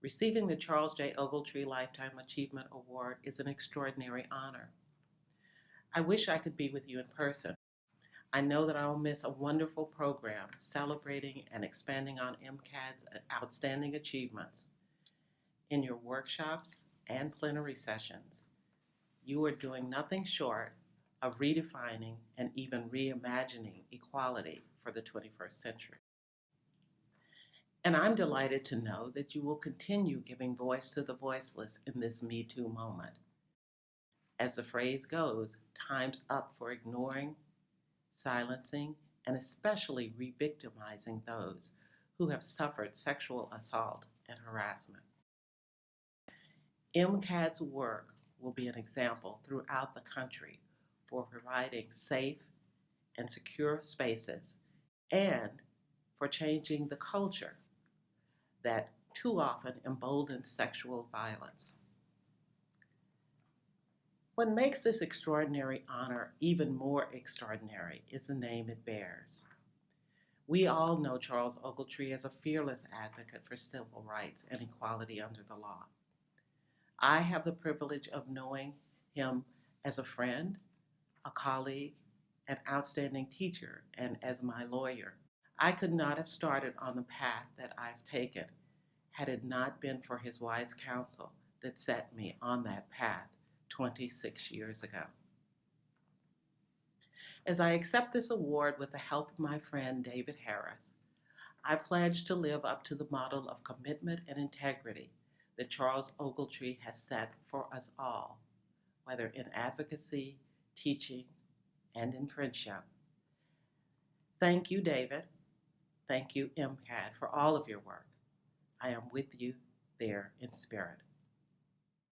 Receiving the Charles J. Ogletree Lifetime Achievement Award is an extraordinary honor. I wish I could be with you in person. I know that I will miss a wonderful program celebrating and expanding on MCAD's outstanding achievements. In your workshops and plenary sessions, you are doing nothing short of redefining and even reimagining equality for the 21st century. And I'm delighted to know that you will continue giving voice to the voiceless in this Me Too moment. As the phrase goes, time's up for ignoring, silencing, and especially re victimizing those who have suffered sexual assault and harassment. MCAD's work will be an example throughout the country for providing safe and secure spaces and for changing the culture that too often emboldens sexual violence. What makes this extraordinary honor even more extraordinary is the name it bears. We all know Charles Ogletree as a fearless advocate for civil rights and equality under the law. I have the privilege of knowing him as a friend, a colleague, an outstanding teacher, and as my lawyer. I could not have started on the path that I've taken had it not been for his wise counsel that set me on that path 26 years ago. As I accept this award with the help of my friend David Harris, I pledge to live up to the model of commitment and integrity that Charles Ogletree has set for us all, whether in advocacy, teaching, and in friendship. Thank you, David. Thank you, MCAD, for all of your work. I am with you there in spirit.